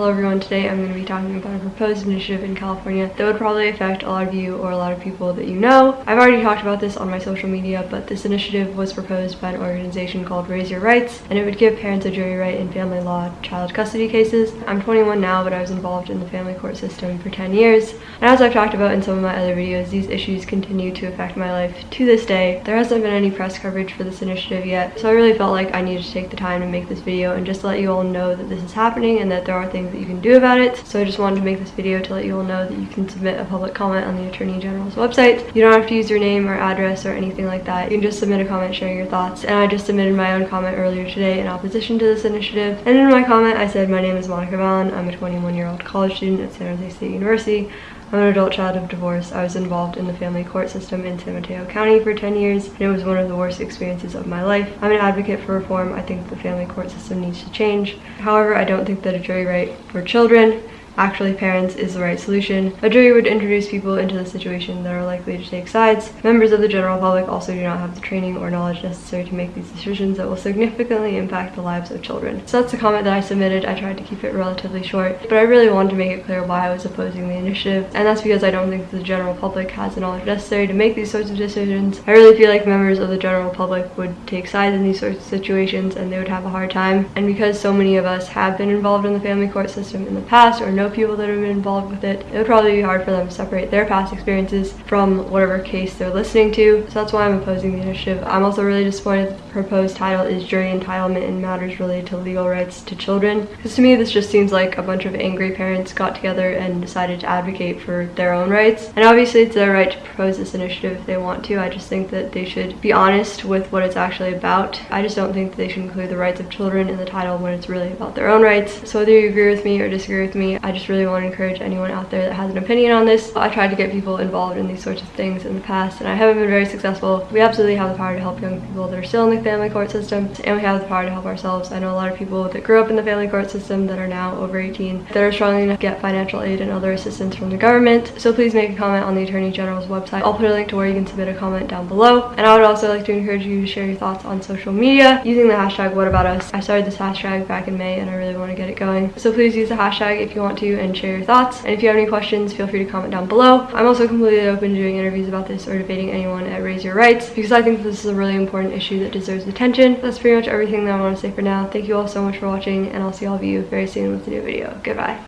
Hello everyone, today I'm going to be talking about a proposed initiative in California that would probably affect a lot of you or a lot of people that you know. I've already talked about this on my social media, but this initiative was proposed by an organization called Raise Your Rights, and it would give parents a jury right in family law child custody cases. I'm 21 now, but I was involved in the family court system for 10 years, and as I've talked about in some of my other videos, these issues continue to affect my life to this day. There hasn't been any press coverage for this initiative yet, so I really felt like I needed to take the time to make this video and just let you all know that this is happening and that there are things that you can do about it. So I just wanted to make this video to let you all know that you can submit a public comment on the Attorney General's website. You don't have to use your name or address or anything like that. You can just submit a comment sharing your thoughts. And I just submitted my own comment earlier today in opposition to this initiative. And in my comment, I said, my name is Monica Vallon. I'm a 21 year old college student at San Jose State University. I'm an adult child of divorce. I was involved in the family court system in San Mateo County for 10 years, and it was one of the worst experiences of my life. I'm an advocate for reform. I think the family court system needs to change. However, I don't think that a jury right for children actually parents is the right solution. A jury would introduce people into the situation that are likely to take sides. Members of the general public also do not have the training or knowledge necessary to make these decisions that will significantly impact the lives of children. So that's the comment that I submitted. I tried to keep it relatively short, but I really wanted to make it clear why I was opposing the initiative, and that's because I don't think the general public has the knowledge necessary to make these sorts of decisions. I really feel like members of the general public would take sides in these sorts of situations and they would have a hard time. And because so many of us have been involved in the family court system in the past or know people that have been involved with it, it would probably be hard for them to separate their past experiences from whatever case they're listening to. So that's why I'm opposing the initiative. I'm also really disappointed that the proposed title is Jury Entitlement in Matters Related to Legal Rights to Children. Because to me, this just seems like a bunch of angry parents got together and decided to advocate for their own rights. And obviously it's their right to this initiative if they want to. I just think that they should be honest with what it's actually about. I just don't think that they should include the rights of children in the title when it's really about their own rights. So whether you agree with me or disagree with me, I just really want to encourage anyone out there that has an opinion on this. I tried to get people involved in these sorts of things in the past and I haven't been very successful. We absolutely have the power to help young people that are still in the family court system and we have the power to help ourselves. I know a lot of people that grew up in the family court system that are now over 18 that are struggling to get financial aid and other assistance from the government. So please make a comment on the Attorney General's website. I'll put a link to where you can submit a comment down below. And I would also like to encourage you to share your thoughts on social media using the hashtag whataboutus. I started this hashtag back in May and I really want to get it going. So please use the hashtag if you want to and share your thoughts. And if you have any questions, feel free to comment down below. I'm also completely open to doing interviews about this or debating anyone at Raise Your Rights because I think this is a really important issue that deserves attention. That's pretty much everything that I want to say for now. Thank you all so much for watching and I'll see all of you very soon with a new video. Goodbye.